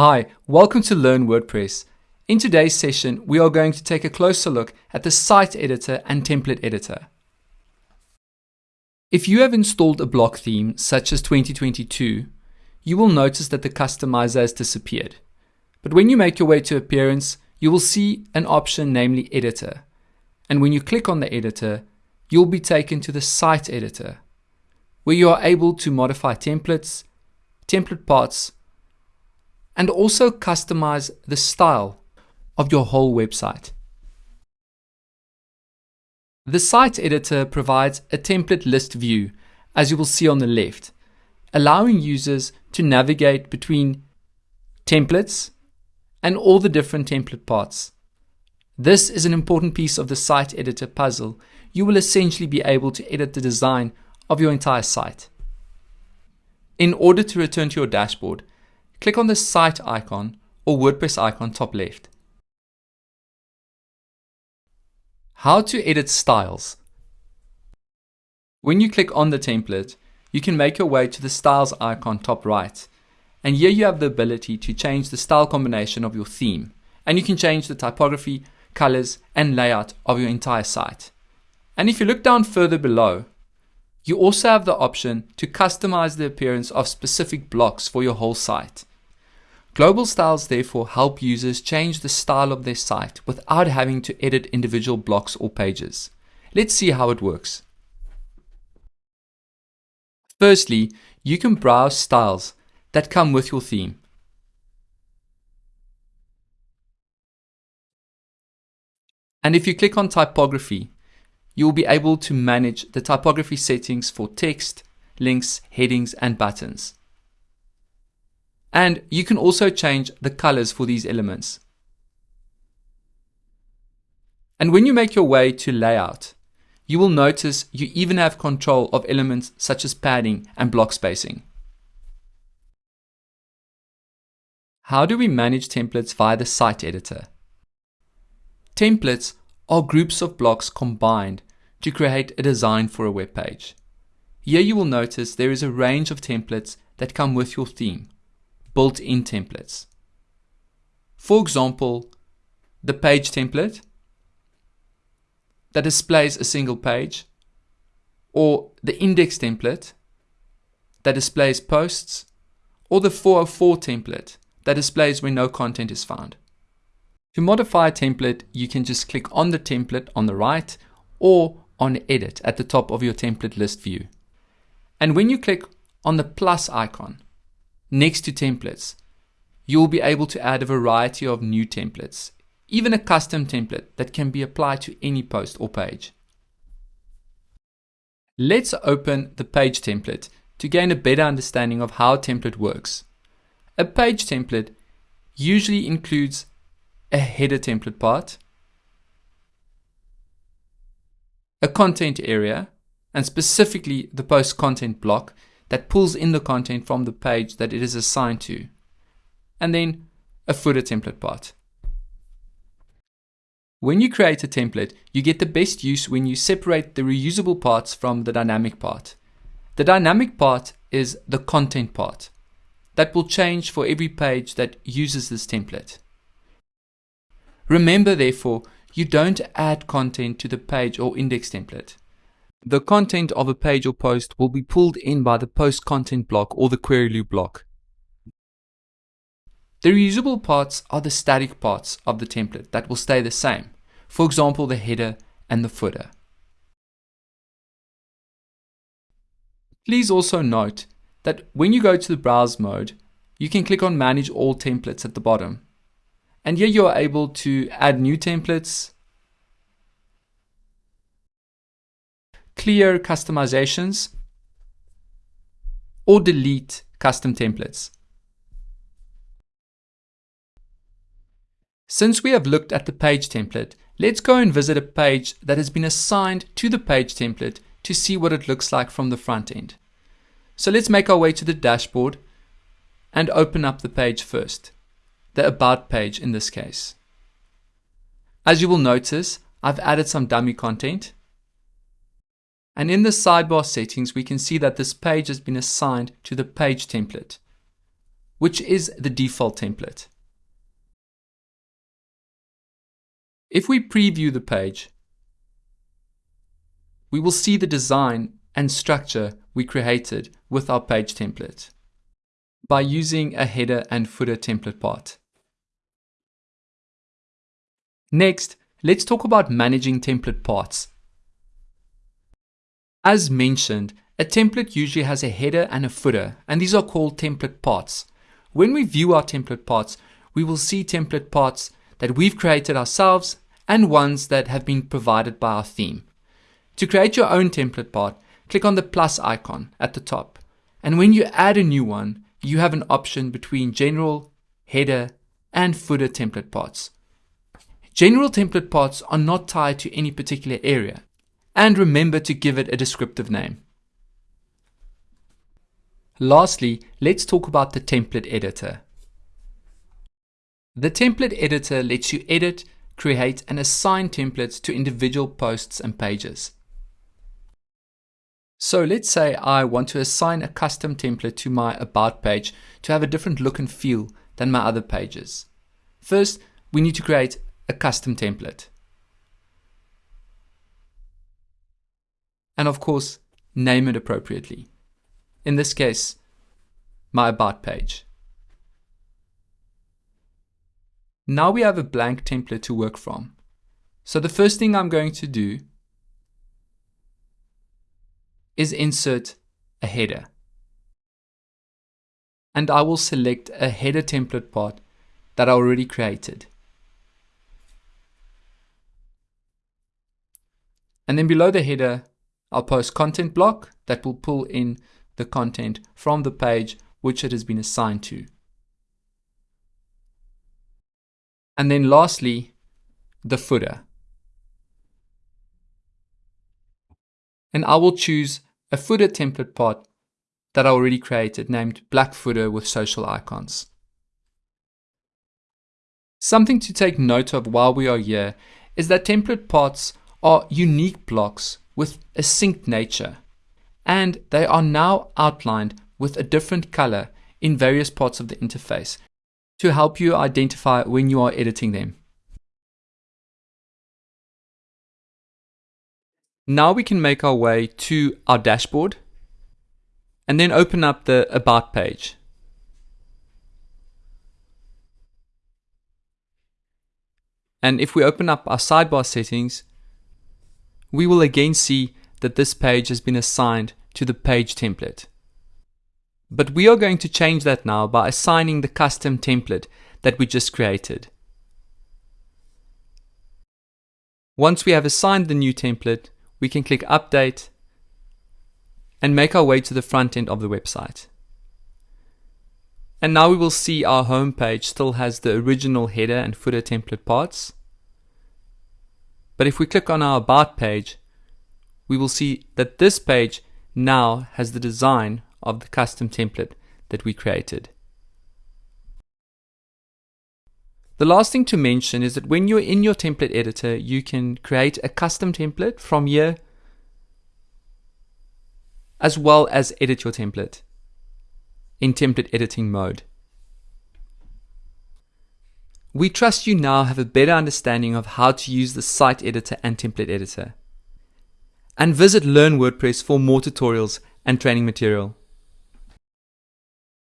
Hi, welcome to Learn WordPress. In today's session, we are going to take a closer look at the site editor and template editor. If you have installed a block theme such as 2022, you will notice that the customizer has disappeared. But when you make your way to Appearance, you will see an option namely Editor. And when you click on the editor, you'll be taken to the site editor, where you are able to modify templates, template parts, and also customize the style of your whole website. The site editor provides a template list view, as you will see on the left, allowing users to navigate between templates and all the different template parts. This is an important piece of the site editor puzzle. You will essentially be able to edit the design of your entire site. In order to return to your dashboard, click on the site icon or WordPress icon top left. How to edit styles. When you click on the template, you can make your way to the styles icon top right. And here you have the ability to change the style combination of your theme. And you can change the typography, colors, and layout of your entire site. And if you look down further below, you also have the option to customize the appearance of specific blocks for your whole site. Global styles therefore help users change the style of their site without having to edit individual blocks or pages. Let's see how it works. Firstly, you can browse styles that come with your theme. And if you click on typography, you will be able to manage the typography settings for text, links, headings, and buttons. And you can also change the colors for these elements. And when you make your way to layout, you will notice you even have control of elements such as padding and block spacing. How do we manage templates via the site editor? Templates are groups of blocks combined to create a design for a web page. Here you will notice there is a range of templates that come with your theme built-in templates. For example, the page template that displays a single page, or the index template that displays posts, or the 404 template that displays when no content is found. To modify a template, you can just click on the template on the right or on Edit at the top of your template list view. And when you click on the plus icon, Next to templates, you will be able to add a variety of new templates, even a custom template that can be applied to any post or page. Let's open the page template to gain a better understanding of how a template works. A page template usually includes a header template part, a content area, and specifically the post content block that pulls in the content from the page that it is assigned to, and then a footer template part. When you create a template, you get the best use when you separate the reusable parts from the dynamic part. The dynamic part is the content part that will change for every page that uses this template. Remember therefore, you don't add content to the page or index template. The content of a page or post will be pulled in by the post content block or the query loop block. The reusable parts are the static parts of the template that will stay the same, for example the header and the footer. Please also note that when you go to the browse mode, you can click on manage all templates at the bottom. And here you are able to add new templates, clear customizations, or delete custom templates. Since we have looked at the page template, let's go and visit a page that has been assigned to the page template to see what it looks like from the front end. So let's make our way to the dashboard and open up the page first, the About page in this case. As you will notice, I've added some dummy content and in the sidebar settings, we can see that this page has been assigned to the page template. which is the default template. If we preview the page, we will see the design and structure we created with our page template by using a header and footer template part. Next, let's talk about managing template parts. As mentioned, a template usually has a header and a footer, and these are called template parts. When we view our template parts, we will see template parts that we've created ourselves and ones that have been provided by our theme. To create your own template part, click on the plus icon at the top. And when you add a new one, you have an option between general, header, and footer template parts. General template parts are not tied to any particular area, and remember to give it a descriptive name. Lastly, let's talk about the template editor. The template editor lets you edit, create, and assign templates to individual posts and pages. So let's say I want to assign a custom template to my About page to have a different look and feel than my other pages. First, we need to create a custom template. And of course, name it appropriately. In this case, my About page. Now we have a blank template to work from. So the first thing I'm going to do is insert a header. And I will select a header template part that I already created. And then below the header, I'll post content block that will pull in the content from the page which it has been assigned to. And then lastly, the footer. And I will choose a footer template part that I already created named black footer with social icons. Something to take note of while we are here is that template parts are unique blocks with a synced nature, and they are now outlined with a different color in various parts of the interface to help you identify when you are editing them. Now we can make our way to our dashboard and then open up the About page. And if we open up our sidebar settings, we will again see that this page has been assigned to the page template. But we are going to change that now by assigning the custom template that we just created. Once we have assigned the new template, we can click Update and make our way to the front end of the website. And now we will see our home page still has the original header and footer template parts. But if we click on our About page, we will see that this page now has the design of the custom template that we created. The last thing to mention is that when you're in your template editor, you can create a custom template from here, as well as edit your template in template editing mode. We trust you now have a better understanding of how to use the site editor and template editor. And visit Learn WordPress for more tutorials and training material.